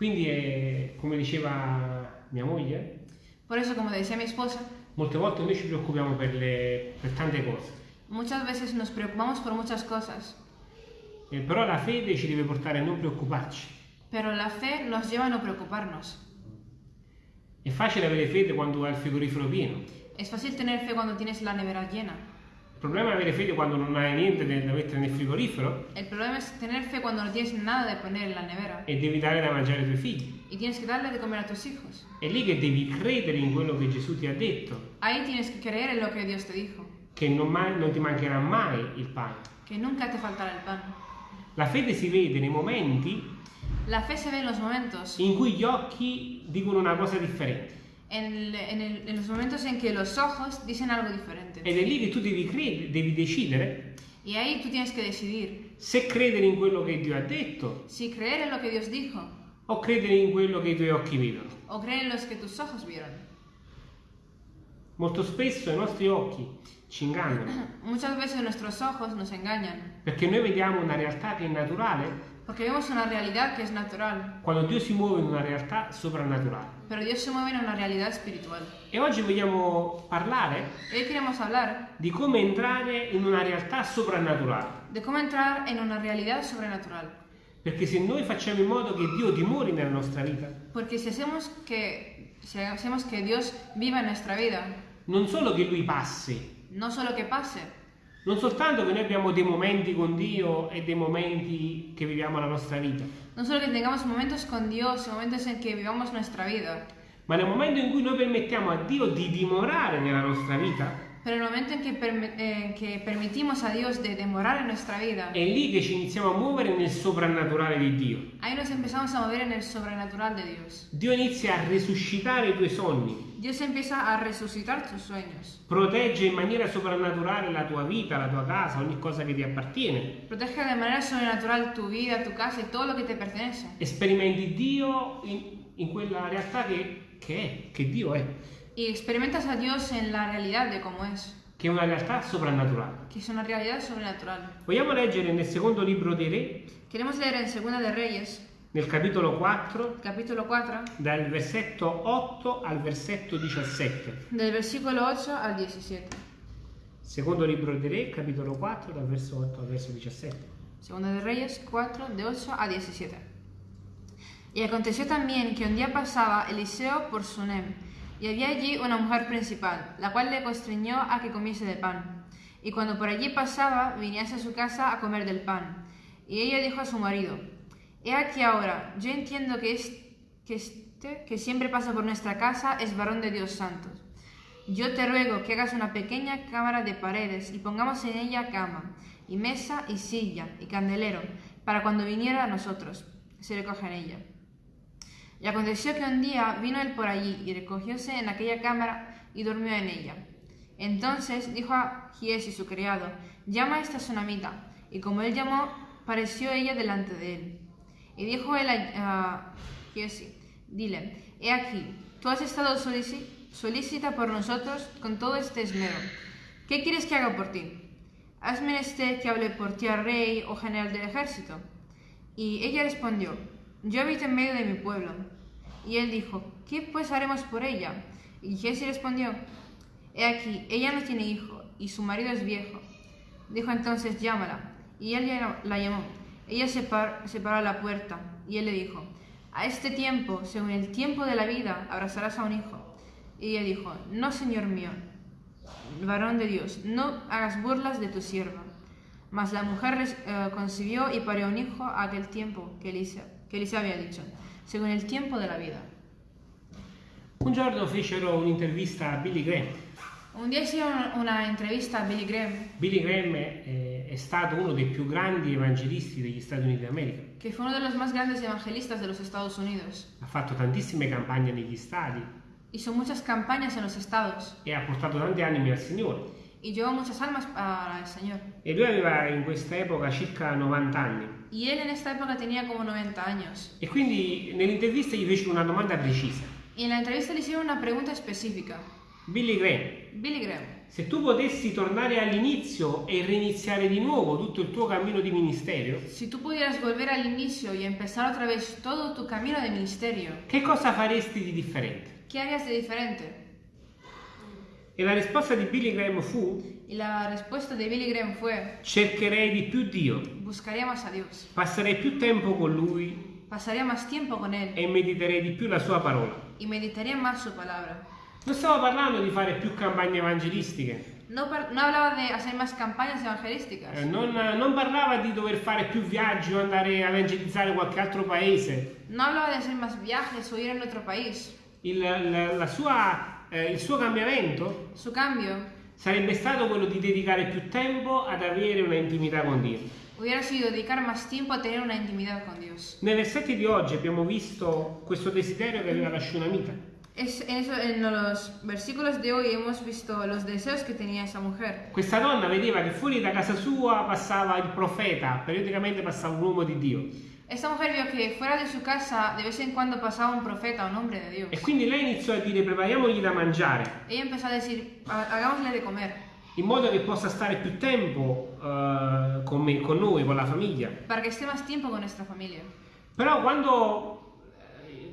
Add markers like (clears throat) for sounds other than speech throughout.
Quindi, è, come diceva mia moglie, Por eso, como decía mi esposa, molte volte noi ci preoccupiamo per, le- per tante cose, muchas veces nos preocupamos por muchas cosas, Eh, però la fede ci deve portare a non preoccuparci. pero la fe nos lleva a no preocuparnos. È facile avere fede quando hai il frigorifero pieno. Es fácil tener fe cuando tienes la nevera llena. Il problema è avere fede quando non hai niente da mettere nel frigorifero El problema es tener fe cuando no tienes nada de poner en la nevera e devi dare da mangiare ai tuoi figli. y tienes que darle de comer a tus hijos. È lì che devi credere in quello che Gesù ti ha detto, Ahí tienes que creer en lo que Dios te dijo, che non, mai- non ti mancherà mai il pane. que nunca te faltará el pan. La fede si vede nei momenti La fe se ve en los momentos, in cui gli occhi dicono una cosa differente. En, el- en el- en los momentos en que los ojos dicen algo diferente. Ed è lì che tu devi credere, devi decidere Y ahí tú tienes que decidir se credere in quello che Dio ha detto si creer en lo que Dios dijo o credere in quello che i tuoi occhi vedono. o creer en los que tus ojos vieron. Molto spesso i nostri occhi ci ingannano (clears throat) Muchas veces nuestros ojos nos engañan perché noi vediamo una realtà che è naturale porque vemos una realidad que es natural, quando Dio si muove in una realtà soprannaturale. pero Dios se mueve en una realidad espiritual. E oggi vogliamo parlare di come entrare in una realtà soprannaturale. de cómo entrar en una realidad sobrenatural. Perché se noi facciamo in modo che Dio dimori nella nostra vita, Porque si hacemos que, si hacemos que Dios viva en nuestra vida, non solo che Lui passi, no solo que pase, non soltanto che noi abbiamo dei momenti con Dio e dei momenti che viviamo la nostra vita, no solo que tengamos momentos con Dios y momentos en que vivamos nuestra vida, ma nel momento in cui noi permettiamo a Dio di dimorare nella nostra vita, pero el momento en que, permi- en que permitimos a Dios de demorar en nuestra vida, è lì che ci iniziamo a muovere nel soprannaturale di Dio. ahí nos empezamos a mover en el sobrenatural de Dios. Dio inizia a resuscitare i tuoi sogni, Dios empieza a resucitar tus sueños, protegge in maniera soprannaturale la tua vita, la tua casa, ogni cosa che ti appartiene. protege de manera sobrenatural tu vida, tu casa y todo lo que te pertenece. Sperimenti Dio in, in quella realtà che, che è, che Dio è, Y experimentas a Dios en la realidad de cómo es, che è una realtà soprannaturale. que es una realidad sobrenatural. Vogliamo leggere nel secondo libro dei Re, Queremos leer en Segunda de Reyes, nel capitolo 4, capítulo 4, dal versetto 8 al versetto 17. del versículo 8 al 17. Secondo libro dei Re, capitolo 4, dal verso 8 al verso 17. Segunda de Reyes 4, de 8 a 17. Y aconteció también que un día pasaba Eliseo por Sunem, y había allí una mujer principal, la cual le constreñó a que comiese de pan. Y cuando por allí pasaba, viniese a su casa a comer del pan. Y ella dijo a su marido, He aquí ahora, yo entiendo que, es, que este que siempre pasa por nuestra casa es varón de Dios santo. Yo te ruego que hagas una pequeña cámara de paredes y pongamos en ella cama, y mesa, y silla, y candelero, para cuando viniera a nosotros, se recoja en ella. Y aconteció que un día vino él por allí, y recogióse en aquella cámara, y durmió en ella. Entonces dijo a Giesi su criado, llama esta sunamita. Y como él llamó, pareció ella delante de él. Y dijo él a, Giesi, dile, he aquí, tú has estado solícita por nosotros con todo este esmero. ¿Qué quieres que haga por ti? ¿Has menester que hable por ti al rey o general del ejército? Y ella respondió, yo habito en medio de mi pueblo. Y él dijo, ¿qué pues haremos por ella? Y Giesi respondió, he aquí, ella no tiene hijo, y su marido es viejo. Dijo entonces, llámala. Y él la llamó. Ella se, par- se paró a la puerta, y él le dijo, a este tiempo, según el tiempo de la vida, abrazarás a un hijo. Y ella dijo, no, señor mío, varón de Dios, no hagas burlas de tu sierva. Mas la mujer eh, concibió y parió un hijo a aquel tiempo que Elisa, que Elisa había dicho, según el tiempo de la vida. Un giorno fecero un'intervista a Billy Graham. Un día hicieron una entrevista a Billy Graham, Billy Graham è, è stato uno dei più grandi evangelisti degli Stati Uniti d'America. que fue uno de los más grandes evangelistas de los Estados Unidos. Ha fatto tantissime campagne negli stati Hizo muchas campañas en los estados e ha portato tanti animi al Signore. y llevó muchas almas el Señor. E lui aveva in questa epoca circa 90 anni. Y él en esta época tenía como 90 años. E quindi nell'intervista gli fecero una domanda precisa. Y en la entrevista le hicieron una pregunta específica. Billy Graham, Billy Graham, Se tu potessi tornare all'inizio e reiniziare di nuovo tutto il tuo cammino di ministero, Si tú pudieras volver al inicio y empezar otra vez todo tu camino de ministerio, che cosa faresti di differente? ¿qué harías de diferente? E la risposta di Billy Graham fu Y la respuesta de Billy Graham fue, cercherei di più Dio, buscaría más a Dios, passerei più tempo con Lui pasaría más tiempo con Él e mediterei di più la Sua parola. y meditaría más su palabra. Non stavo parlando di fare più campagne evangelistiche, No, no hablaba de hacer más campañas evangelísticas, eh, non, non parlava di dover fare più viaggi o andare a evangelizzare qualche altro paese. no hablaba de hacer más viajes o ir en otro país. Il, la- la sua, eh, il suo cambiamento Su cambio sarebbe stato quello di dedicare più tempo ad avere una intimità con Dio. hubiera sido dedicar más tiempo a tener una intimidad con Dios. Nei versetti di oggi abbiamo visto questo desiderio che aveva la Shunamita. Es, en, eso, en los versículos de hoy hemos visto los deseos que tenía esa mujer. Questa donna vedeva che fuori da casa sua passava il profeta, periodicamente passava un uomo di Dio. Esta mujer vio que fuera de su casa de vez en cuando pasaba un profeta, un hombre de Dios. E quindi lei iniziò a dire prepariamogli da mangiare, Ella empezó a decir, "Ha- hagámosle de comer, in modo che possa stare più tempo eh, con me, con noi, con la famiglia. para que esté más tiempo con nuestra familia. Però quando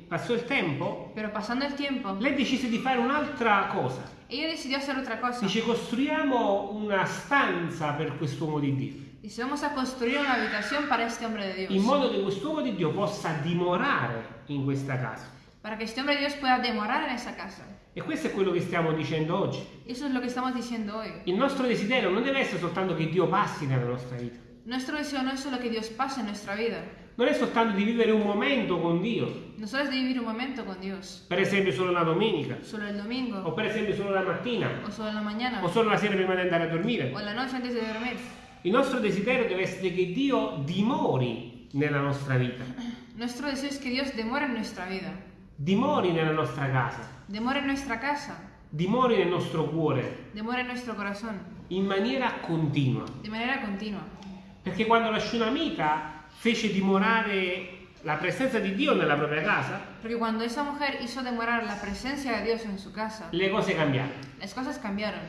passò il tempo, Pero pasando el tiempo, lei decise di fare un'altra cosa. ella decidió hacer otra cosa. Dice costruiamo una stanza per quest'uomo di Dio, Dice, vamos a construir una habitación para este hombre de in Dios. modo che quest'uomo di Dio possa dimorare in questa casa. Para que este hombre de Dios pueda demorar en esa casa. E questo è quello che stiamo dicendo oggi. Eso es lo que estamos diciendo hoy. Il nostro desiderio non deve essere soltanto che Dio passi nella nostra vita, Nuestro deseo no es solo que Dios pase en nuestra vida, non è soltanto di vivere un momento con Dio, no solo es de vivir un momento con Dios, per esempio solo la domenica, solo el o domingo, per esempio solo la mattina, o solo la mañana, o solo la sera prima di andare a dormire. o la noche antes de dormir. Il nostro desiderio deve essere che Dio dimori nella nostra vita, Nuestro deseo es que Dios demore en nuestra vida, dimori nella nostra casa, demore en nuestra casa, dimori nel nostro cuore. Demore en nuestro corazón, in maniera continua. de manera continua. Perché quando la Shunamita fece dimorare la presenza di Dio nella propria casa, Porque cuando esa mujer hizo demorar la presencia de Dios en su casa, le cose cambiarono. las cosas cambiaron.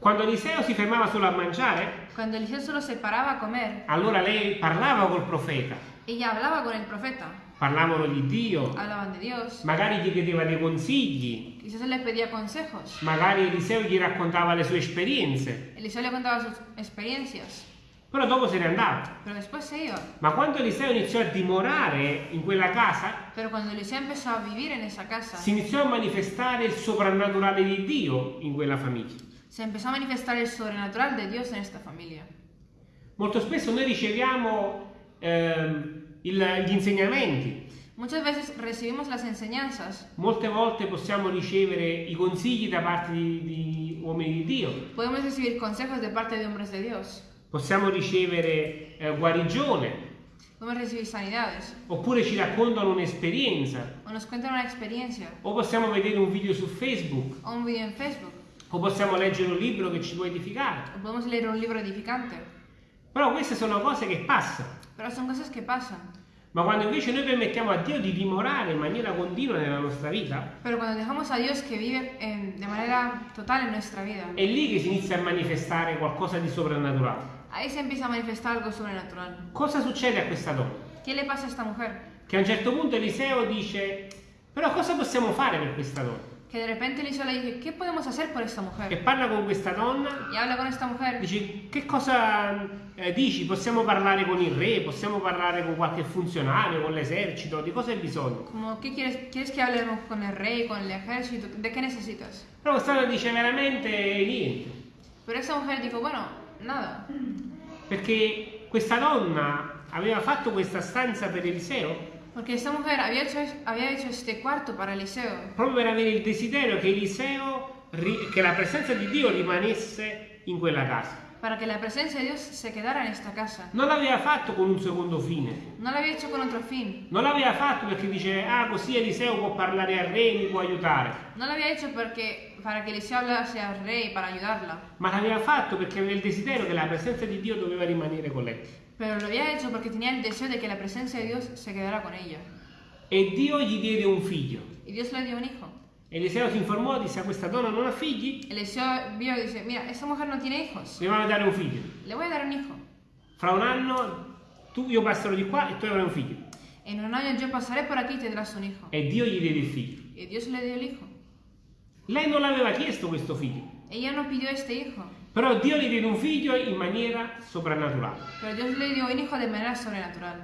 Quando Eliseo si fermava solo a mangiare, Cuando Eliseo solo se paraba a comer, allora lei parlava col profeta, ella hablaba con el profeta, parlavano di Dio, hablaban de Dios, magari gli chiedeva dei consigli, quizás le pedía consejos, magari Eliseo gli raccontava le sue esperienze, Eliseo le contaba sus experiencias, però dopo se ne andava. pero después se iba. Ma quando Eliseo iniziò a dimorare in quella casa, Pero cuando Eliseo empezó a vivir en esa casa, si iniziò a manifestare il soprannaturale di Dio in quella famiglia. se empezó a manifestar el sobrenatural de Dios en esta familia. Molto spesso noi riceviamo ehm, il- gli insegnamenti, Muchas veces recibimos las enseñanzas, molte volte possiamo ricevere i consigli da parte di, di uomini di Dio, podemos recibir consejos de parte de hombres de Dios, possiamo ricevere eh, guarigione, oppure ci raccontano un'esperienza, o possiamo vedere un video su Facebook, o un video Facebook, o possiamo leggere un libro che ci può edificare. o podemos leer un libro edificante. Però queste sono cose che passano. Pasan. Ma quando invece noi permettiamo a Dio di dimorare in maniera continua nella nostra vita, Pero cuando dejamos a Dios que vive en- de manera total en nuestra vida, è lì che si inizia a manifestare qualcosa di soprannaturale. Ahí se empieza a manifestar algo sobrenatural. Cosa succede a questa donna? ¿Qué le pasa a esta mujer? Che a un certo punto Eliseo dice, però cosa possiamo fare per questa donna? Que de repente Eliseo le dice, ¿qué podemos hacer por esta E mujer? parla con questa donna, Y habla con esta mujer. dice, che cosa eh, dici? Possiamo parlare con il re, possiamo parlare con qualche funzionario, con l'esercito, di cosa hai bisogno? Como, ¿qué quieres? ¿Quieres que hablemos con el rey, con el ejército? ¿De qué necesitas? Però questa donna dice veramente niente, Pero esta mujer dijo, bueno, nada. perché questa donna aveva fatto questa stanza per Eliseo Porque esta mujer había hecho, había hecho este cuarto para Eliseo proprio per avere il desiderio che Eliseo, che la presenza di Dio rimanesse in quella casa. para que la presencia de Dios se quedara en esta casa. Non l'aveva fatto con un secondo fine, No lo había hecho con otro fin. non l'aveva fatto perché dice, ah così Eliseo può parlare al re, mi può aiutare, No lo había hecho porque, para que Eliseo hablase al rey para ayudarla. ma l'aveva fatto perché aveva il desiderio che la presenza di Dio doveva rimanere con lei. Pero lo había hecho porque tenía el deseo de que la presencia de Dios se quedara con ella. E Dio gli diede un figlio. Y Dios le dio un hijo. Eliseo si informò, disse a questa donna non ha figli, Eliseo vio y dice, mira, esta mujer no tiene hijos, le a dare un figlio. le voy a dar un hijo. Fra un anno tu, io passerò di qua e tu avrai un figlio. En un año yo pasaré por aquí y tendrás un hijo. E Dio gli diede il figlio. Y Dios le dio el hijo. Lei non l'aveva chiesto questo figlio, Ella no pidió este hijo, però Dio gli diede un figlio in maniera soprannaturale. pero Dios le dio un hijo de manera sobrenatural.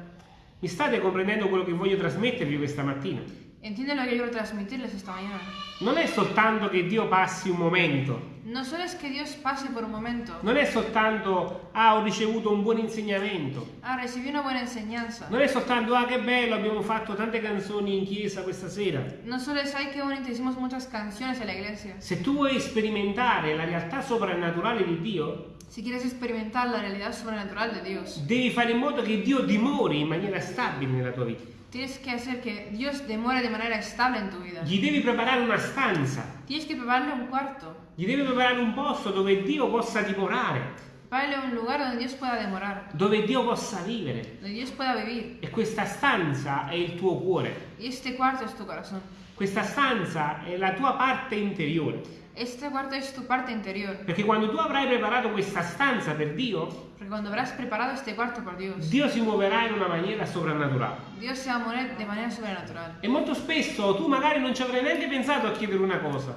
Mi state comprendendo quello che voglio trasmettervi questa mattina? ¿Entienden lo que quiero transmitirles esta mañana? Non è soltanto che Dio passi un momento, No solo es que Dios pase por un momento, non è soltanto ah ho ricevuto un buon insegnamento, ah, recibí una buena enseñanza. non è soltanto ah che bello abbiamo fatto tante canzoni in chiesa questa sera. No solo es, ay, qué bonito, hicimos muchas canciones en la iglesia. Se tu vuoi sperimentare la realtà soprannaturale di Dio, Si quieres experimentar la realidad sobrenatural de Dios, devi fare in modo che Dio dimori in maniera stabile nella tua vita. Tienes que hacer que Dios demore de manera estable en tu vida. Gli devi preparare una stanza, Tienes que prepararle un cuarto, gli devi preparare un posto dove Dio possa dimorare, prepararle un lugar donde Dios pueda demorar, dove Dio possa vivere. donde Dios pueda vivir. E questa stanza è il tuo cuore. Y este cuarto es tu corazón. Questa stanza è la tua parte interiore. Este cuarto es tu parte interior. Perché quando tu avrai preparato questa stanza per Dio, Porque cuando habrás preparado este cuarto por Dios, Dio si muoverà in una maniera soprannaturale. Dios se va a mover de manera sobrenatural. E molto spesso tu magari non ci avrai neanche pensato a chiedere una cosa.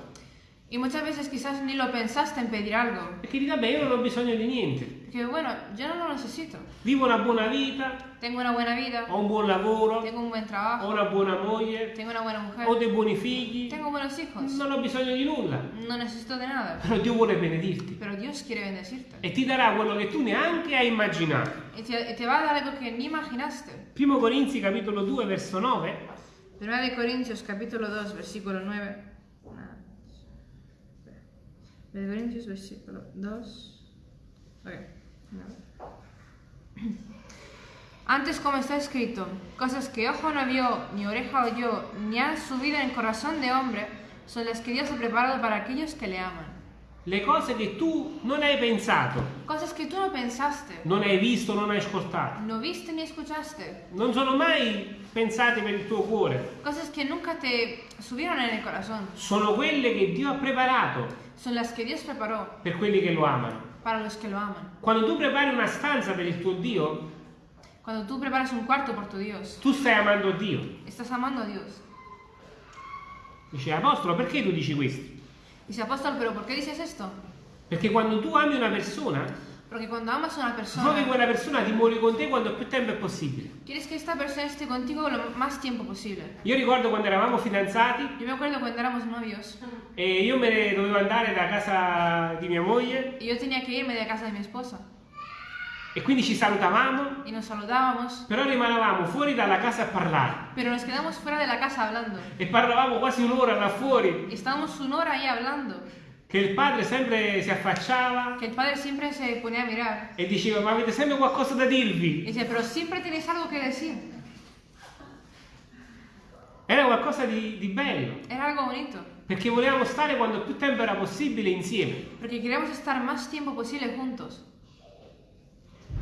Y muchas veces quizás ni lo pensaste en pedir algo. Perché dici, vabbè, io non ho bisogno di niente. Porque bueno, yo no lo necesito. Vivo una buona vita, Tengo una buena vida, ho un buon lavoro, tengo un buen ho trabajo, una buona moglie, tengo una buena mujer, ho dei buoni figli, tengo buenos hijos. non ho bisogno di nulla. No necesito de nada. Però Dio vuole benedirti Pero Dios quiere bendecirte. e ti darà quello che tu neanche hai immaginato. Te, y te va a dar algo que ni imaginaste. Primo Corinzi capitolo 2 verso 9 Primera de Corintios capítulo 2 versículo 9. De versículo 2. Ok. Antes como está escrito, cosas que ojo no vio, ni oreja oyó, ni han subido en corazón de hombre, son las que Dios ha preparado para aquellos que le aman. Le cose che tu non hai pensato, Cosas que tú no pensaste, non hai visto, non hai ascoltato, no viste ni escuchaste. non sono mai pensate per il tuo cuore, Cosas que nunca te subieron en el corazón. sono quelle che Dio ha preparato Son las que Dios preparó per quelli che lo amano. para los que lo aman. Quando tu prepari una stanza per il tuo Dio, Cuando tú preparas un cuarto por tu Dios, tu stai amando Dio. estás amando a Dios. Dice Apostolo, perché tu dici questo? Dice apóstol, pero ¿por qué dices esto? Perché quando tu ami una persona, Porque cuando amas a una vuoi che persona, quella persona dimori con te quanto più tempo è possibile. quieres que esta persona esté contigo lo más tiempo posible. Io ricordo quando eravamo fidanzati Yo me acuerdo cuando éramos novios e io me ne dovevo andare da casa di mia moglie y yo tenía que irme de casa de mi esposa e quindi ci salutavamo, y nos saludábamos, però rimanevamo fuori dalla casa a parlare. Pero nos quedamos fuera de la casa hablando. e parlavamo quasi un'ora là fuori. Y estábamos una hora ahí hablando, che il padre sempre si affacciava que el padre siempre se ponía a mirar. e diceva ma avete sempre qualcosa da dirvi? decía, pero siempre tenéis algo que decir. Era qualcosa di, di bello. Era algo bonito, perché volevamo stare quanto più tempo era possibile insieme. Porque queríamos estar más tiempo posible juntos.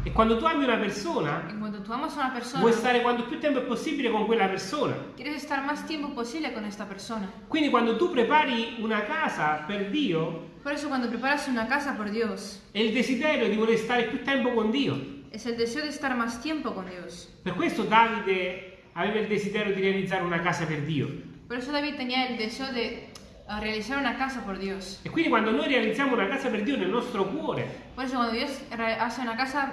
E quando tu ami una persona una persona, vuoi stare quanto più tempo è possibile con quella persona quieres estar más tiempo posible con esta persona. quindi quando tu prepari una casa per Dio Por eso cuando preparas una casa por Dios, è il desiderio di voler stare più tempo con Dio es el deseo de estar más tiempo con Dios. Per questo Davide aveva il desiderio di realizzare una casa per Dio. Por eso David tenía el deseo de ah, realizar una casa por Dios. E quindi quando noi realizziamo una casa per Dio nel nostro cuore, Por eso cuando Dios re- hace una casa,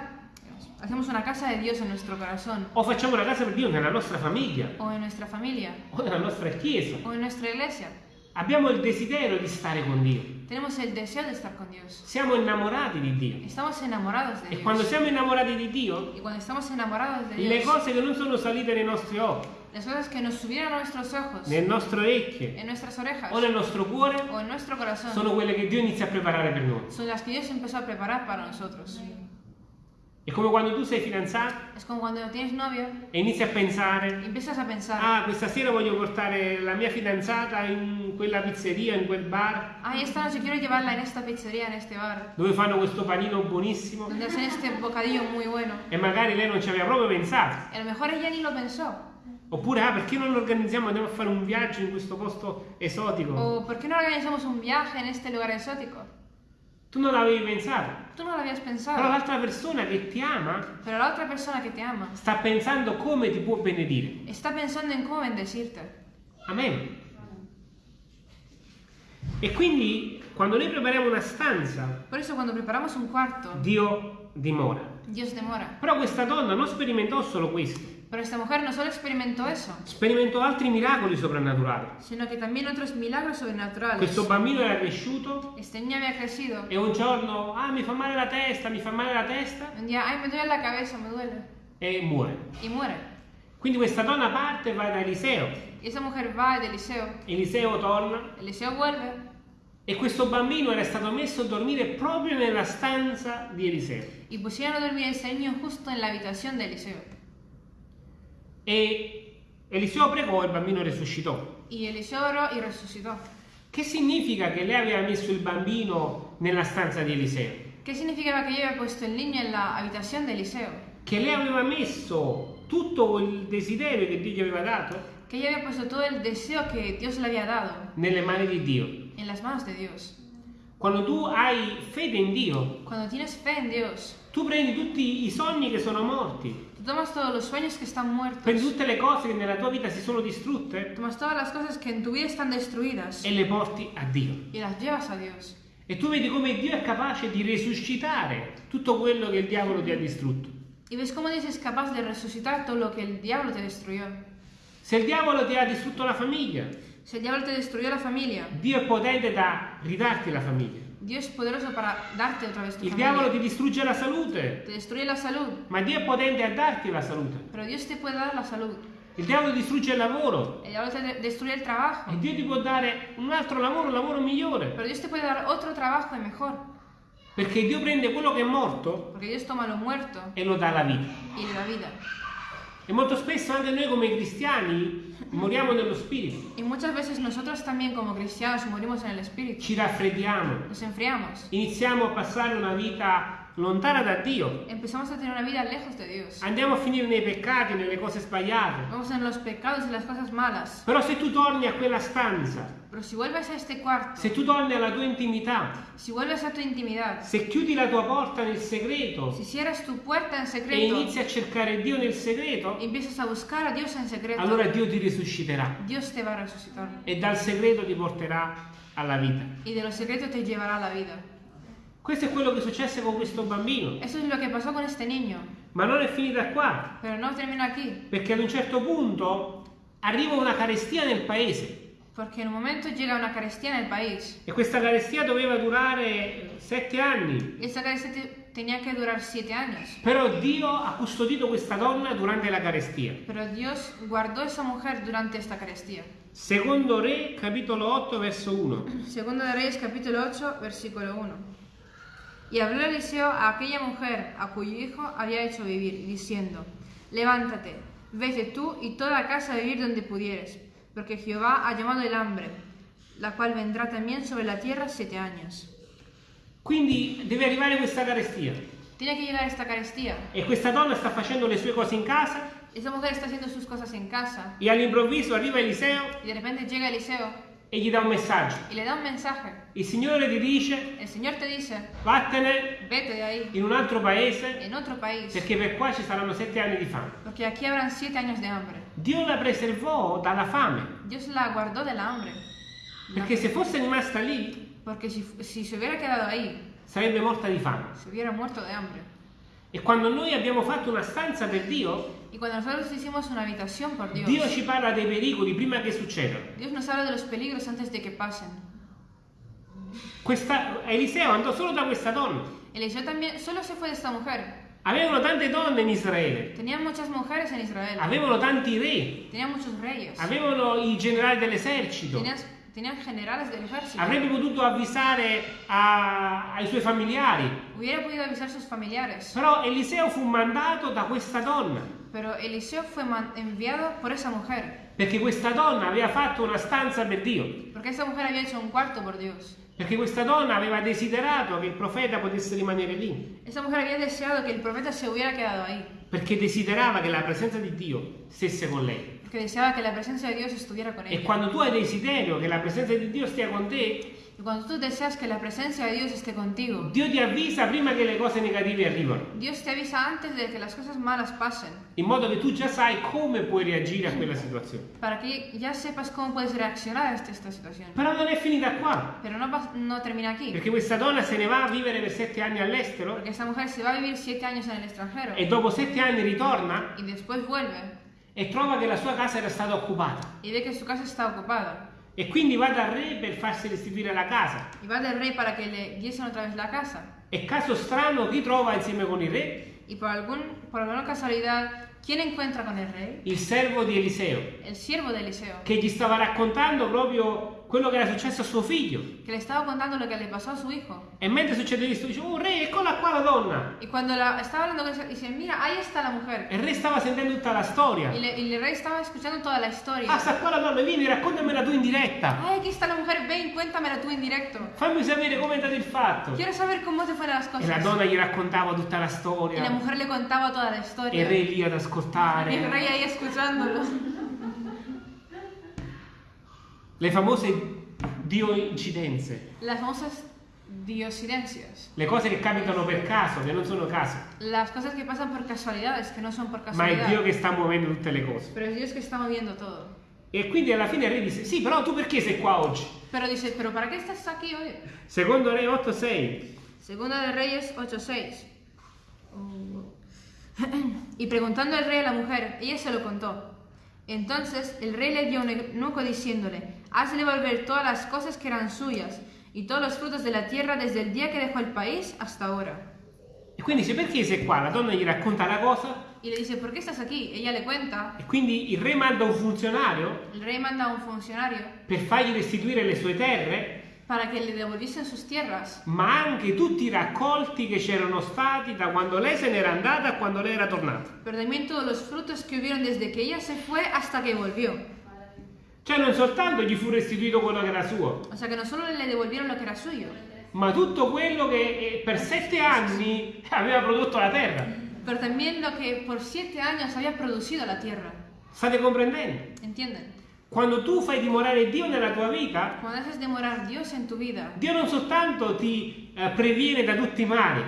hacemos una casa de Dios en nuestro corazón, o facciamo una casa per Dio nella nostra famiglia, o en nuestra familia, o nella nostra chiesa, o en nuestra iglesia, abbiamo il desiderio di stare con Dio. tenemos el deseo de estar con Dios. Siamo innamorati di Dio. Estamos enamorados de E quando Dios. siamo innamorati di Dio, Y cuando estamos enamorados de le Dios, cose che non sono salite nei nostri occhi, las cosas que nos subieron a nuestros ojos, nel nostro orecchio en nuestras orejas, o nel nostro cuore, o en nuestro corazón, sono quelle che Dio inizia a preparare per noi. son las que Dios empezó a preparar para nosotros. È come quando tu sei fidanzato Es como cuando tienes novio e inizi a pensare empiezas a pensar, Ah, questa sera voglio portare la mia fidanzata in quella pizzeria, in quel bar, ay, esta noche quiero llevarla en esta pizzería, en este bar, dove fanno questo panino buonissimo donde hacen este bocadillo muy bueno. e magari lei non ci aveva proprio pensato. Y a lo mejor ella ni lo pensó, Oppure, ah, perché non organizziamo, andiamo a fare un viaggio in questo posto esotico? O ¿por qué no organizamos un viaje en este lugar exótico? Tu non l'avevi pensato. Tú no lo habías Però l'altra persona che ti ama Pero la otra persona que te ama sta pensando come ti può benedire. está pensando en cómo bendecirte. Amen. E quindi quando noi prepariamo una stanza, Por eso cuando preparamos un cuarto, Dio dimora. Dios demora. Però questa donna non sperimentò solo questo, Pero esta mujer no solo experimentó eso, sperimentò altri miracoli soprannaturali. sino que también otros milagros sobrenaturales. Questo bambino era cresciuto Este niño había crecido. e un giorno, ah mi fa male la testa, mi fa male la testa Un día, ay, me duele la cabeza, me duele. e muore. Y muere. Quindi questa donna parte e va da Eliseo. Y esa mujer va de Eliseo. Eliseo torna Eliseo vuelve. e questo bambino era stato messo a dormire proprio nella stanza di Eliseo. Y pusieron a dormir a ese niño justo en la habitación de Eliseo. E Eliseo pregò e il bambino risuscitò. Y Eliseo oró y resucitó. Che significa che lei aveva messo il bambino nella stanza di Eliseo? ¿Qué significaba que yo había puesto el niño en la habitación de Eliseo? Che lei aveva messo tutto il desiderio che Dio gli aveva dato Que ella había puesto todo el deseo que Dios le había dado nelle mani di Dio. en las manos de Dios. Quando tu hai fede in Dio, Cuando tienes fe en Dios, tu prendi tutti i sogni che sono morti, tomas todos los sueños que están muertos, prendi tutte le cose che nella tua vita si sono distrutte tomas todas las cosas que en tu vida están destruidas e le porti a Dio. y las llevas a Dios. E tu vedi come Dio è capace di resuscitare tutto quello che il diavolo ti ha distrutto. Y ves cómo Dios es capaz de resucitar todo lo que el diablo te destruyó. Se il diavolo ti ha distrutto la famiglia, Si el diablo te destruyó la familia, Dio è potente da ridarti la famiglia. Dios es poderoso para darte otra vez tu Il diavolo ti distrugge la salute, Te destruye la salud, ma Dio è potente a darti la salute. pero Dios te puede dar la salud. Il diavolo distrugge il lavoro El diablo te de- destruye el trabajo, e Dio ti può dare un altro lavoro, un lavoro migliore. pero Dios te puede dar otro trabajo y mejor, Perché Dio prende quello che è morto porque Dios toma lo muerto e lo dà alla vita. y le da vida. E molto spesso anche noi come cristiani moriamo nello spirito, Y muchas veces nosotros también como cristianos morimos en el espíritu, ci raffreddiamo, nos enfriamos, iniziamo a passare una vita lontana da Dio, empezamos a tener una vida lejos de Dios, andiamo a finire nei peccati, nelle cose sbagliate. vamos en los pecados y las cosas malas. Però se tu torni a quella stanza, Pero si vuelves a este cuarto, se tu torni alla tua intimità, si vuelves a tu intimidad, se chiudi la tua porta nel segreto si cierras tu puerta en e secreto inizi a cercare Dio nel segreto, empiezas a buscar a Dios en secreto, allora Dio ti risusciterà Dios te va a resucitar. e dal segreto ti porterà alla vita. Y de los secretos te llevará a la vida. Questo è quello che successe con questo bambino, Eso es lo que pasó con este niño. ma non è finita qua, Pero no termina aquí, perché ad un certo punto arriva una carestia nel paese porque en un momento llega una carestía en el país. e questa carestia doveva durare sette anni. Esa carestía te- tenía que durar siete años. Però Dio ha custodito questa donna durante la carestia. Pero Dios guardó esa mujer durante esta carestía. Secondo Re, capitolo 8, verso 1. Segundo de Reyes capítulo 8, versículo 1. Y habló Eliseo a aquella mujer a cuyo hijo había hecho vivir, diciendo, Levántate, vete tú y toda casa a vivir donde pudieres, porque Jehová ha llamado el hambre, la cual vendrá también sobre la tierra siete años. Quindi deve arrivare questa carestia. Tiene que llegar esta carestía. e questa donna sta facendo le sue cose in casa. Esa mujer está haciendo sus cosas en casa. E all'improvviso arriva Eliseo. Y de repente llega Eliseo e gli dà un messaggio. y le da un mensaje. Il Signore ti dice El Señor te dice, vattene vete de ahí, in un altro paese en otro país, perché per qua ci saranno sette anni di fame. porque aquí habrán siete años de hambre. Dio la preservò dalla fame Dios la guardó del hambre. perché se fosse rimasta lì Porque si, si se hubiera quedado ahí, sarebbe morta di fame. se hubiera muerto de hambre. E quando noi abbiamo fatto una stanza per Dio, Y cuando nosotros hicimos una habitación por Dios, Dio ci parla dei pericoli prima che succedano. Dios nos habla de los peligros antes de que pasen. Questa, Eliseo andò solo da questa donna. Eliseo también solo se fue de esta mujer. Avevano tante donne in Israele, Tenían muchas mujeres en Israel. avevano tanti re, Tenían muchos reyes. avevano i generali dell'esercito. Tenían, generales del ejército. Avrebbe potuto avvisare a- ai suoi familiari. Hubiera podido avisar a sus familiares. Però Eliseo fu mandato da questa donna, Pero Eliseo fue enviado por esa mujer. perché questa donna aveva fatto una stanza per Dio, Porque esa mujer había hecho un cuarto por Dios. perché questa donna aveva desiderato che il profeta potesse rimanere lì, Esa mujer había deseado que el profeta se hubiera quedado ahí. perché desiderava che la presenza di Dio stesse con lei. Que deseaba que la presencia de Dios estuviera con E ella. quando tu hai desiderio che la presenza di Dio stia con te, Y cuando tú deseas que la presencia de Dios esté contigo, Dio ti avvisa prima che le cose negative arrivano, Dios te avisa antes de que las cosas malas pasen, in modo che tu già sai come puoi reagire a quella situazione. para que ya sepas cómo puedes reaccionar a esta, esta situación. Però non è finita qua, Pero no, pas- no termina aquí, perché questa donna se ne va a vivere per sette anni all'estero porque esta mujer se va a vivir siete años en el extranjero e dopo sette anni ritorna y después vuelve e trova che la sua casa era stata occupata. y ve que su casa está ocupada. E quindi va dal re per farsi restituire la casa. Y va del rey para que le diesen otra vez la casa. E caso strano, chi trova insieme con il re? Y por, algún, por alguna casualidad, ¿quién encuentra con el rey? Il servo di Eliseo, El siervo de Eliseo, che gli stava raccontando proprio quello che era successo a suo figlio. que le estaba contando lo que le pasó a su hijo. E mentre succede questo, dice, oh re, eccola qua la donna. Y cuando la, estaba hablando con él, dice, mira, ahí está la mujer. E il re stava sentendo tutta la storia. Y el rey estaba escuchando toda la historia. Ah, sta qua la donna, vieni, raccontamela tu in diretta. Ay, aquí está la mujer, ven, cuéntamela tú en directo. Fammi sapere come è andato il fatto. Quiero saber cómo te fueron las E la cosas. donna gli raccontava tutta la Y la storia. mujer le contaba toda la E il re lì ad Y el rey ascoltare. ahí escuchándolo. Le famose dio incidenze. Las famosas diosidencias. Le cose che capitano per caso, che non sono caso. Las cosas que pasan por casualidades, que no son por Ma è Dio casualidad. che sta muovendo tutte le cose. Pero es Dios que está moviendo todo. E quindi alla fine il re disse, sì, però tu perché sei qua oggi? Pero dice, ¿pero para qué estás aquí hoy? Secondo Re 8:6. Segunda de Reyes 8.6. Y preguntando el rey a la mujer, ella se lo contó. Entonces el rey le dio un eunuco diciéndole, hazle volver todas las cosas que eran suyas y todos los frutos de la tierra desde el día que dejó el país hasta ahora. E quindi dice, perché sei qua? La donna gli racconta la cosa Y le dice, ¿por qué estás aquí? Ella le cuenta. e quindi il re manda un funzionario El rey manda a un funcionario per fargli restituire le sue terre, para que le devolviesen sus tierras, ma anche tutti i raccolti che c'erano stati da quando lei se n'era andata a quando lei era tornata. pero también todos los frutos que hubieron desde que ella se fue hasta que volvió. Cioè non soltanto gli fu restituito quello che era suo, O sea que no solo le devolvieron lo que era suyo, ma tutto quello che eh, per sette anni aveva prodotto la terra. pero también lo que por siete años había producido la tierra. State comprendendo? ¿Entienden? Quando tu fai dimorare Dio nella tua vita, Cuando haces demorar Dios en tu vida, Dio non soltanto ti eh, previene da tutti i mali,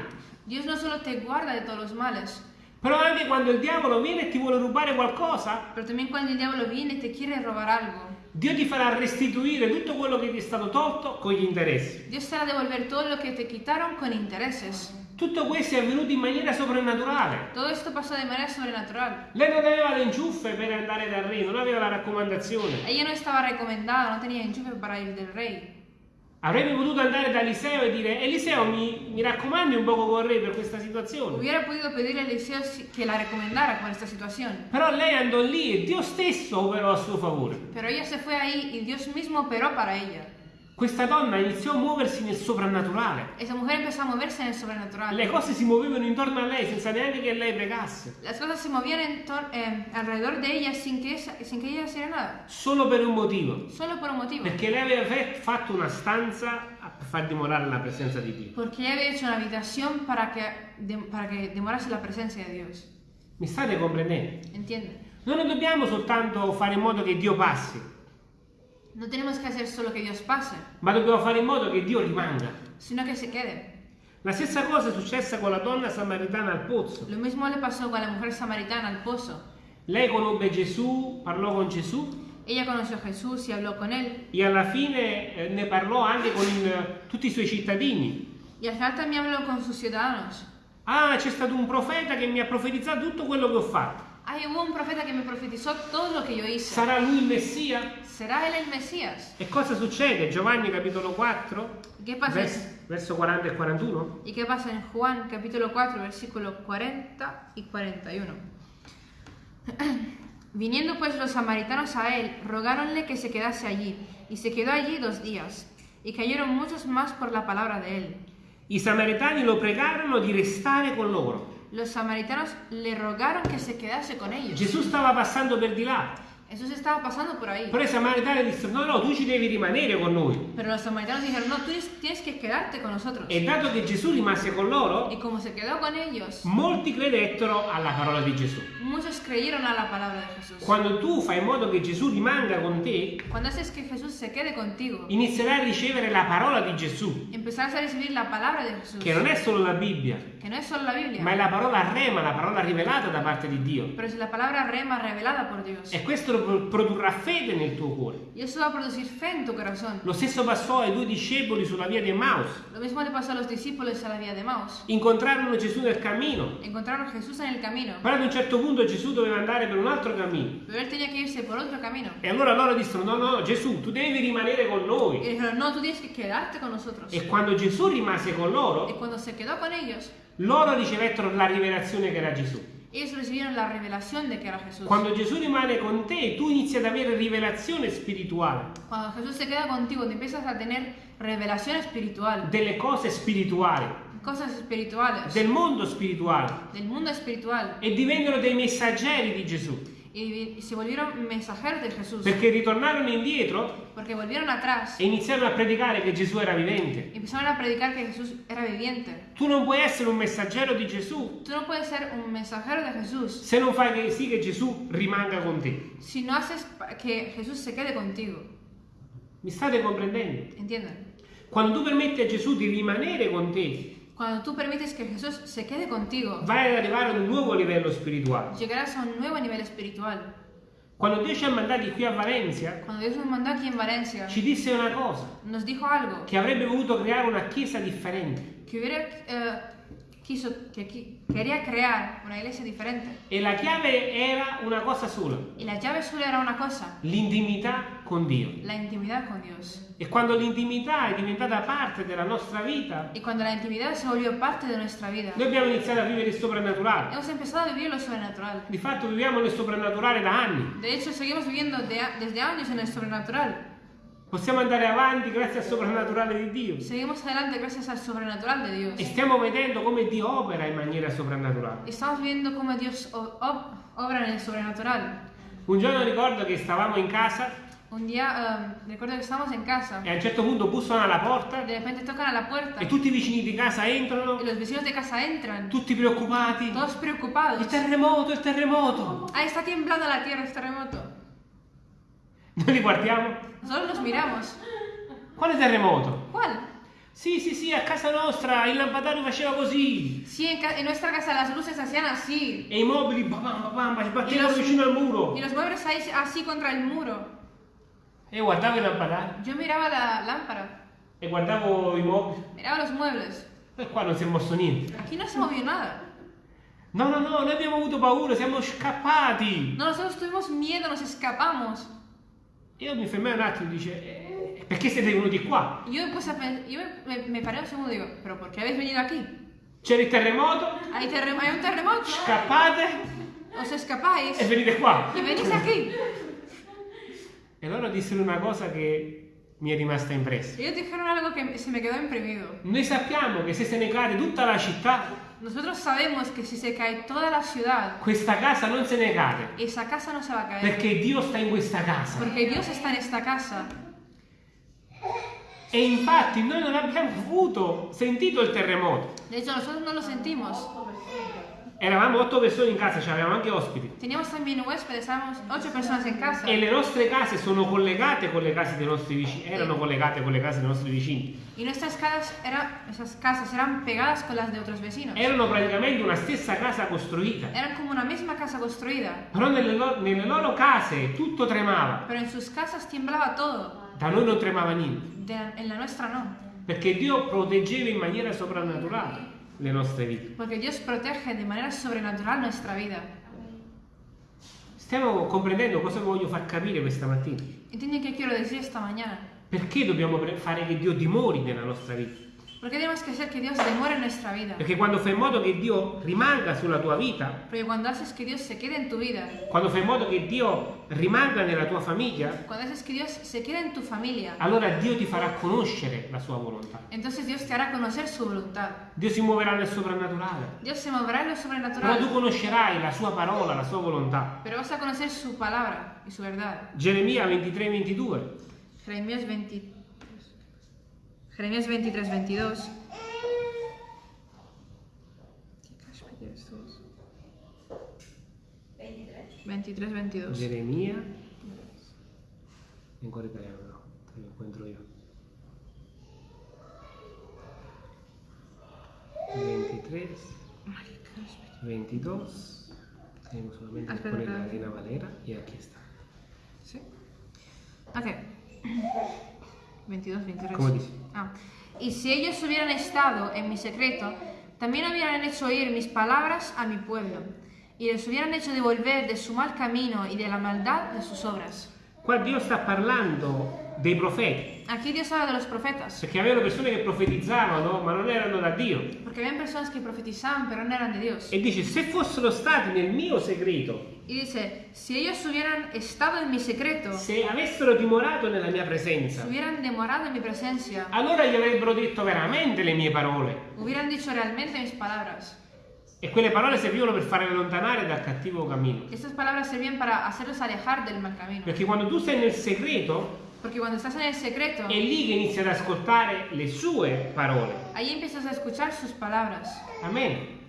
Dios no solo te guarda de todos los males, però anche quando il diavolo viene e ti vuole rubare qualcosa, pero también cuando el diablo viene te quiere robar algo, Dio ti farà restituire tutto quello che ti è stato tolto con gli interessi. Dios te hará devolver todo lo que te quitaron con intereses. Tutto questo è avvenuto in maniera soprannaturale. Todo esto pasó de manera sobrenatural. Lei non aveva le inciuffe per andare dal re, non aveva la raccomandazione. Ella no estaba recomendada, no tenía enchufe para ir del rey. Avrebbe potuto andare da Eliseo e dire Eliseo mi, mi raccomandi un poco con re per questa situazione. Hubiera podido pedirle a Eliseo que la recomendara con esta situación. Però lei andò lì e Dio stesso operò a suo favore. Pero ella se fue ahí y Dios mismo operó para ella. Questa donna iniziò a muoversi nel soprannaturale. Esa mujer empezó a moverse en el sobrenatural. Le cose si muovevano intorno a lei senza neanche che lei pregasse. Las cosas se movían en tor- eh, alrededor de ella sin que, esa- sin que ella hiciera nada. Solo per un motivo. Solo por un motivo. Perché lei aveva fatto una stanza per far dimorare la presenza di Dio. Porque ella había hecho una habitación para que, de- para que demorase la presencia de Dios. Mi state comprendendo? ¿Entienden? Noi non dobbiamo soltanto fare in modo che Dio passi, No tenemos que hacer solo que Dios pase, ma dobbiamo fare in modo che Dio rimanga. sino que se quede. La stessa cosa è successa con la donna samaritana al pozzo. Lo mismo le pasó con la mujer samaritana al pozo. Lei conobbe Gesù, parlò con Gesù Ella conoció a Jesús y hablò con él. e alla fine eh, ne parlò anche con il- tutti i suoi cittadini. Y al final también habló con sus ciudadanos. Ah, c'è stato un profeta che mi ha profetizzato tutto quello che ho fatto. Ay, hubo un profeta que me profetizó todo lo que yo hice. Sarà lui il Messia? ¿Será él el Mesías? E cosa succede? Giovanni capitolo 4, ¿Y qué pasa? vers- verso 40 e 41. ¿Y qué pasa en Juan capítulo 4, versículos 40 y 41? (clears throat) Viniendo pues los samaritanos a él, rogáronle que se quedase allí, y se quedó allí dos días, y cayeron muchos más por la palabra de él. I samaritani lo pregarono di restare con loro. Los samaritanos le rogaron que se quedase con ellos. Gesù stava passando per di là. Jesús estaba pasando por ahí. Però i samaritani dissero no, no, tu ci devi rimanere con noi. Pero los samaritanos dijeron, no, tú tienes- que quedarte con nosotros. E dato che Gesù rimase con loro, Y como se quedó con ellos, molti credettero alla parola di Gesù. muchos creyeron a la palabra de Jesús. Quando tu fai in modo che Gesù rimanga con te, Cuando haces que Jesús se quede contigo, inizierai a ricevere la parola di Gesù, empezarás a recibir la palabra de Jesús, che non è solo la Bibbia, que no es solo la Biblia, ma è la parola rema, la parola rivelata da parte di Dio. pero es la palabra rema revelada por Dios. E questo pro- produrrà fede nel tuo cuore. Lo stesso passò ai due discepoli sulla via di Emmaus. Lo mismo le pasó a los discípulos a la vía de Maus. Incontrarono Gesù nel cammino, però ad un certo punto Gesù doveva andare per un altro cammino. E allora loro dissero: No, no, Gesù, tu devi rimanere con noi. dijeron, no, con. E quando Gesù rimase con loro, ellos, loro ricevettero la rivelazione che era Gesù. Ellos recibieron la revelación de que era Jesús. Quando Gesù rimane con te, tu inizi ad avere rivelazione spirituale Cuando Jesús se queda contigo, te empiezas a tener revelación espiritual, delle cose spirituali, cosas espirituales, del mondo spirituale del mundo espiritual. e divennero dei messaggeri di Gesù. Y, se volvieron mensajeros de Jesús. Perché ritornarono indietro Porque volvieron atrás e iniziarono a predicare che Gesù era vivente. empezaron a predicar que Jesús era viviente. Tu non puoi essere un messaggero di Gesù Tú no puedes ser un mensajero de Jesús se non fai che sì che Gesù rimanga con te. si no haces pa- que Jesús se quede contigo. Mi state comprendendo? ¿Entienden? Quando tu permetti a Gesù di rimanere con te, Cuando tú permites que Jesús se quede contigo, vai ad arrivare ad un nuovo livello spirituale. llegarás a un nuevo nivel espiritual. Quando Dio ci ha mandati qui a Valencia, Cuando Dios nos mandó aquí en Valencia, ci disse una cosa, nos dijo algo che avrebbe voluto creare una chiesa differente. que hubiera eh, quiso que qui- quería crear una iglesia diferente E la chiave era una cosa sola, y la llave solo era una cosa, l'intimità con Dio. la intimidad con Dios. E quando l'intimità è diventata parte della nostra vita, Y cuando la intimidad se volvió parte de nuestra vida, noi abbiamo iniziato a vivere il soprannaturale. hemos empezado a vivir lo sobrenatural. Di fatto viviamo nel soprannaturale da anni. De hecho, seguimos viviendo de desde años en el sobrenatural. Possiamo andare avanti grazie al soprannaturale di Dio. Seguimos adelante gracias al sobrenatural de Dios. E stiamo vedendo come Dio opera in maniera soprannaturale. Estamos viendo cómo Dios o- ob- obra en el sobrenatural. Un giorno ricordo che stavamo in casa Un día, eh, recuerdo que estábamos en casa, e a un certo punto bussano alla porta de repente tocan a la puerta e tutti i vicini di casa entrano, y los vecinos de casa entran, tutti preoccupati. todos preocupados. Il terremoto, il terremoto. Ahí está temblando la tierra, es terremoto. Noi li guardiamo. Nosotros los miramos. Quale terremoto? ¿Cuál? Sì, sì, sì, a casa nostra il lampadario faceva così. Sí, en, ca- en nuestra casa las luces hacían así. E i mobili bam, bam, bam, bam, si Y battevano los, vicino al muro. y los muebles ahí así contra el muro. E guardavo il lampadario Yo miraba la lámpara, e guardavo i mobili. miraba los muebles. E qua non si è mosso niente. Aquí no se movió nada. No, no, no, noi abbiamo avuto paura, siamo scappati. No, nosotros tuvimos miedo, nos escapamos. Io mi fermai un attimo e dice, "Eh, perché siete venuti qua? Yo me puse a pen- yo me, me- me paré un segundo y digo, ¿pero por qué habéis venido aquí? C'era il terremoto, ¿Hay, terrem- hay un terremoto? scappate ¿Os escapáis? e venite qua. Y venís aquí. E loro dissero una cosa che mi è rimasta impressa. Ellos dijeron algo que se me quedó imprimido. Noi sappiamo che se se ne cade tutta la città, Nosotros sabemos que si se cae toda la ciudad, questa casa non se ne cade. esa casa no se va a caer. Perché Dio sta in questa casa. Porque Dios está en esta casa. E infatti noi non abbiamo avuto sentito il terremoto. De hecho, nosotros no lo sentimos. Eravamo otto persone in casa, avevamo anche ospiti. Teníamos también huéspedes, éramos ocho personas en casa. E le nostre case sono collegate con le case dei nostri vicini. Erano collegate con le case dei nostri vicini. Y nuestras casas, eran, esas casas eran pegadas con las de otros vecinos. Erano praticamente una stessa casa costruita. Eran como una misma casa construida. Però nelle, lo- nelle loro case tutto tremava. Pero en sus casas temblaba todo. Da noi non tremava niente. De- en la nuestra no. Perché Dio proteggeva in maniera soprannaturale le nostre vite. Porque Dios protege de manera sobrenatural nuestra vida. Stiamo comprendendo cosa voglio far capire questa mattina. ¿Entienden qué quiero decir esta mañana? Perché dobbiamo fare che Dio dimori nella nostra vita? ¿Por qué tenemos que hacer que Dios demore en nuestra vida? Perché quando fai in modo che Dio rimanga sulla tua vita, Porque cuando haces que Dios se quede en tu vida, quando fai in modo che Dio rimanga nella tua famiglia, cuando haces que Dios se quede en tu familia, allora Dio ti farà conoscere la sua volontà. entonces Dios te hará conocer su voluntad. Dio si muoverà nel soprannaturale. Dios se moverá en lo Però tu sobrenatural, conoscerai la sua parola, la sua volontà. pero vas a conocer su palabra y su verdad. Geremia 23, 22. Jeremías 20 Jeremías 23, 22. 23, 22. Geremia. Ancora italiano, no, te lo encuentro io. 23, 22. Tengo solamente que Espera, poner la. Reina Valera y aquí está. ¿Sí? Ok. 22, 23. ¿Cómo dice? Ah. Y si ellos hubieran estado en mi secreto, también hubieran hecho oír mis palabras a mi pueblo, y les hubieran hecho devolver de su mal camino y de la maldad de sus obras. Qua Dio sta parlando dei profeti, Aquí Dios habla de los profetas, perché avevano persone che profetizzavano ma non erano da Dio. porque habían personas que profetizaban pero no eran de Dios. E dice, se fossero stati nel mio segreto, Y dice, si ellos hubieran estado en mi secreto, se avessero dimorato nella mia si presenza, hubieran demorado en mi presencia, allora gli avrebbero detto veramente le mie parole. hubieran dicho realmente mis palabras. E quelle parole servivano per fare allontanare dal cattivo cammino. Estas palabras servían para hacerlos alejar del mal camino. Perché quando tu sei nel segreto, Porque cuando estás en el secreto, è lì che inizi ad ascoltare le sue parole. ahí empiezas a escuchar sus palabras. Amen.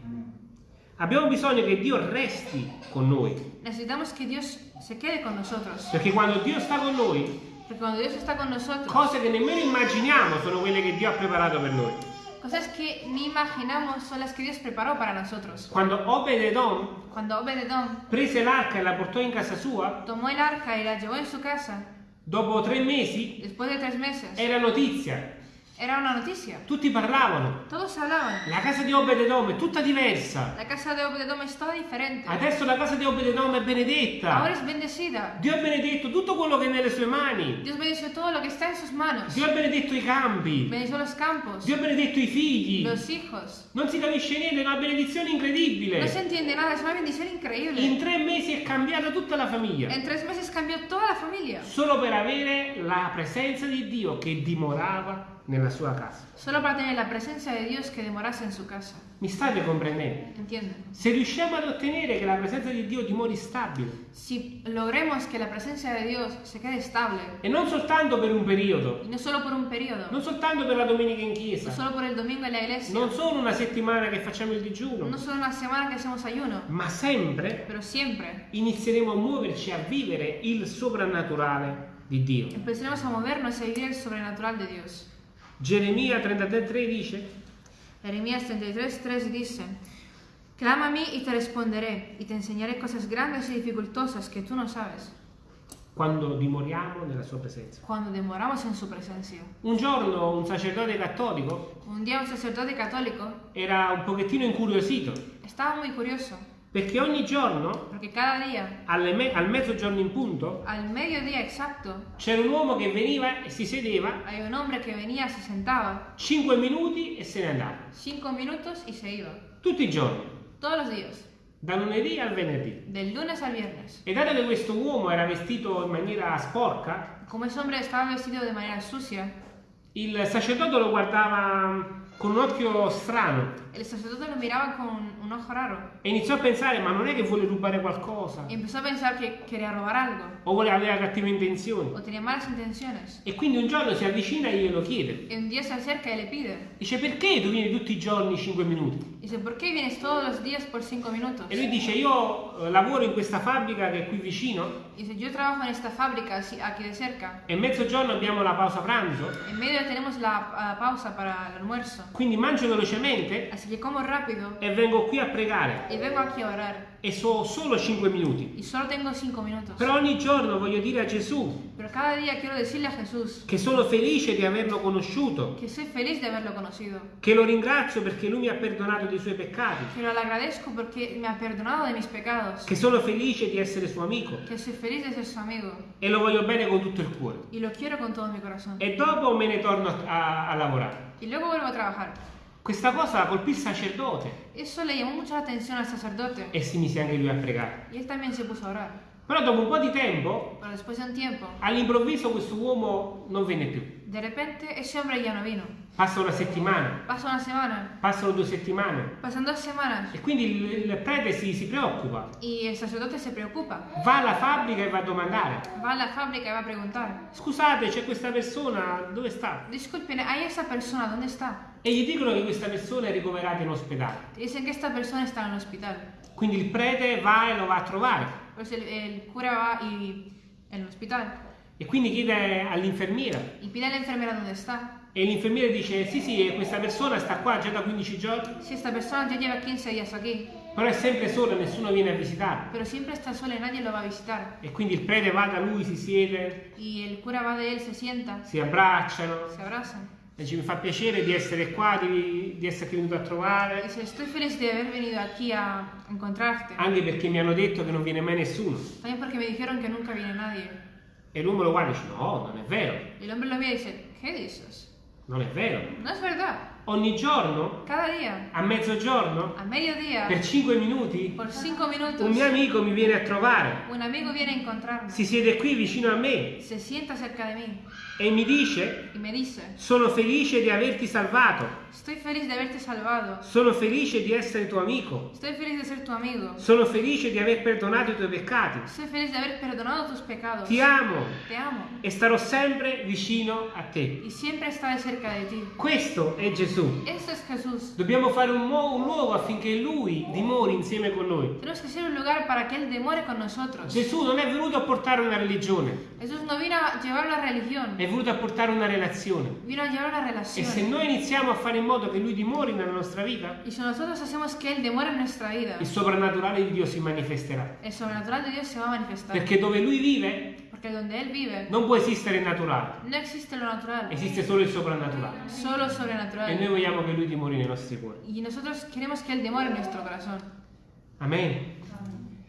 Abbiamo bisogno che Dio resti con noi. Necesitamos que Dios se quede con nosotros. Perché quando Dio sta con noi, Porque cuando Dios está con nosotros, cose che nemmeno immaginiamo sono quelle che Dio ha preparato per noi. cosas que ni imaginamos son las que Dios preparó para nosotros. Quando Obed-Edom Cuando Obededom prese l'arca e la portò in casa sua, tomó el arca y la llevó en su casa, dopo tre mesi después de tres meses, era notizia. Era una noticia. Tutti parlavano. Todos hablaban. La casa di Obed-Edom è tutta diversa. La casa de Obededom es toda diferente. Adesso la casa di Obed-Edom è Ahora benedetta. es bendecida. Dio ha benedetto tutto quello che è nelle sue mani. Dios bendició todo lo que está en sus manos. Dio ha benedetto i campi. Bendició los campos, Dio ha benedetto i figli. los hijos. Non si capisce niente, è una benedizione No se incredibile. entiende nada, es una bendición increíble. In tre mesi è cambiata tutta la famiglia. En tres meses cambió toda la familia. Solo per avere la presenza di Dio che dimorava nella sua casa. Solo para tener la presencia de Dios que demorase en su casa. Mi state comprendendo? ¿Entienden? Se riusciamo ad ottenere che la presenza di Dio dimori stabile, Si logremos que la presencia de Dios se quede estable, e non soltanto per un periodo, no solo por un periodo, non soltanto per la domenica in no chiesa, solo por el domingo en la iglesia, non solo una settimana che facciamo il digiuno, no solo una semana que hacemos ayuno, ma sempre pero siempre inizieremo a muoverci a vivere il soprannaturale di Dio. empezaremos a movernos a vivir el sobrenatural de Dios. Geremia 33 dice, Jeremías 33, 3 dice, mí y te responderé, y te enseñaré cosas grandes y dificultosas que tú no sabes, quando dimoriamo nella sua presenza. cuando demoramos en su presencia. Un giorno un sacerdote cattolico Un día un sacerdote católico era un pochettino incuriosito, estaba muy curioso, perché ogni giorno, día, me- al mezzogiorno in punto, c'era un uomo che veniva e si sedeva hay un hombre que venía, se sentaba, 5 minuti e se ne andava. cinco minutos y se iba, Tutti i giorni, todos los días, da lunedì al venerdì. del lunes al viernes. E dato che questo uomo era vestito in maniera sporca, Como ese hombre estaba vestido de manera sucia, il sacerdote lo guardava con un occhio strano el sacerdote lo miraba con un ojo raro e iniziò a pensare, ma non è che vuole rubare qualcosa y empezó a pensar que quería robar algo o vuole avere cattive intenzioni. o tenía malas intenciones. E quindi un giorno si avvicina e glielo chiede. Y un día se acerca y le pide, Dice, perché tu vieni tutti i giorni 5 minuti? dice, ¿por qué vienes todos los días por cinco minutos? E lui dice, io eh, lavoro in questa fabbrica che è qui vicino Dice, yo trabajo en esta fábrica así- aquí de cerca. e mezzogiorno abbiamo la pausa pranzo, En medio tenemos la ah, pausa para el almuerzo. Quindi mangio velocemente Así que como rápido e vengo qui a pregare. y vengo aquí a orar. E so solo 5 minuti. y solo tengo cinco minutos. Però ogni giorno voglio dire a Gesù Pero cada día quiero decirle a Jesús che sono felice di averlo conosciuto, que soy feliz de haberlo conocido, che lo ringrazio perché lui mi ha perdonato dei suoi peccati, que lo agradezco porque me ha perdonado de mis pecados, che sono felice di essere suo amico que soy feliz de ser su amigo e lo voglio bene con tutto il cuore. y lo quiero con todo mi corazón. E dopo me ne torno a, a lavorare. Y luego vuelvo a trabajar. Questa cosa colpì il sacerdote Eso le llamó mucho la atención al sacerdote e si mise anche lui a pregare. y él también se puso a orar. Però dopo un po' di tempo, tiempo, all'improvviso questo uomo non venne più. de repente ese hombre ya no vino. Passa una settimana, Pasa una semana, passano due settimane pasan dos semanas e quindi il, il prete si, si preoccupa. y el sacerdote se preocupa. Va alla fabbrica e va a domandare. Va a la fábrica y va a preguntar, Scusate, c'è questa persona, dove sta? disculpen, ¿hay esa persona? ¿Dónde está? E gli dicono che questa persona è ricoverata in ospedale. Dicen que esta persona el hospital. Quindi il prete va e lo va a trovare. Pues el, el cura va y en el hospital E quindi chiede all'infermiera. y pide a la enfermera dónde está. E l'infermiera dice: Sì, sì, questa persona sta qua già da 15 giorni, Si esta persona ya lleva 15 días aquí, però è sempre sola, nessuno viene a visitare. pero siempre está sola y nadie lo va a visitar. E quindi il prete va da lui, si siede, Y el cura va de él, se sienta, si abbracciano. se abrazan. E Mi fa piacere di essere qua, di, di esserti venuto a trovare. dice, estoy feliz de haber venido aquí a encontrarte. Anche perché mi hanno detto che non viene mai nessuno. También porque me dijeron que nunca viene nadie. E l'uomo lo guarda e dice: No, non è vero, el hombre lo mira y dice, ¿qué dices? non è vero. No es verdad. Ogni giorno, Cada día, a mezzogiorno, a mediodía, per 5 minuti, por cinco minutos, un mio amico mi viene a trovare. un amigo viene a encontrarme. Si siede qui vicino a me Se sienta cerca de mí e mi dice: y me dice, Sono felice di averti salvato. Sono felice di essere tuo amico. Tu amigo. Sono felice di aver perdonato i tuoi peccati. Ti amo amo. e starò sempre vicino a te. Questo è Gesù. Esto es Jesús. Dobbiamo fare un, un luogo affinché Lui dimori insieme con noi. Tenemos que ser un lugar para que Él demore con nosotros. Gesù non è venuto a portare una religione, Jesús no vino a llevar una religión, è venuto a portare una relazione. vino a llevar una E se relación. noi iniziamo a fare in modo che Lui dimori nella nostra vita, Y si nosotros hacemos que Él demore en nuestra vida, il soprannaturale di Dio si manifesterà. el sobrenatural de Dios se va a manifestar. Perché dove Lui vive Porque donde Él vive non può esistere il naturale, no existe lo natural, esiste solo il soprannaturale. solo E noi sobrenatural. vogliamo che Lui dimori nei nostri cuori. Y nosotros queremos que Él demore en nuestro corazón. Amen.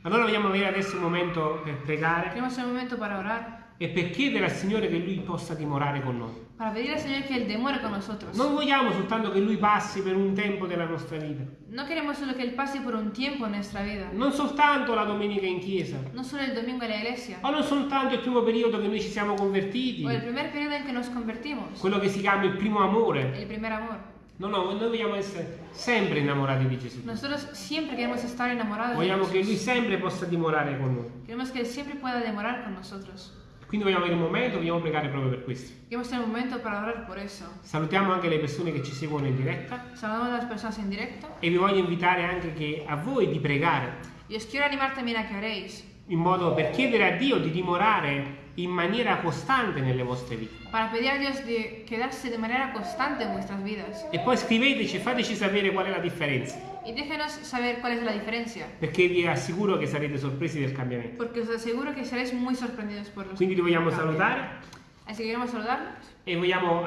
Allora vogliamo avere adesso un momento per pregare Tenemos el momento para orar, e per chiedere al Signore che Lui possa dimorare con noi. para pedir al Señor que Él demore con nosotros. Non vogliamo soltanto che Lui passi per un tempo della nostra vita, No queremos solo que Él pase por un tiempo en nuestra vida, non soltanto la domenica in chiesa, no solo el domingo en la iglesia, o non soltanto il primo periodo che noi ci siamo convertiti, o el primer periodo en que nos convertimos, quello che si chiama il primo amore. el primer amor. No, no, noi vogliamo essere sempre innamorati di Gesù. Nosotros siempre queremos estar enamorados Vogliamo che Lui sempre possa dimorare con noi. Queremos que Él siempre pueda demorar con nosotros. Quindi vogliamo avere un momento, vogliamo pregare proprio per questo. Queremos tener un momento para orar por eso. Salutiamo anche le persone che ci seguono in diretta Saludamos a las personas en directo e vi voglio invitare anche che a voi di pregare y os quiero animar también a que oréis in modo per chiedere a Dio di dimorare in maniera costante nelle vostre vite. E poi scriveteci e fateci sapere qual è la differenza, Y déjenos saber cuál es la diferencia, perché vi assicuro che sarete sorpresi del cambiamento. porque os aseguro que seréis muy sorprendidos por los Quindi vi vogliamo cambios. salutare Así que queremos saludarlos e vogliamo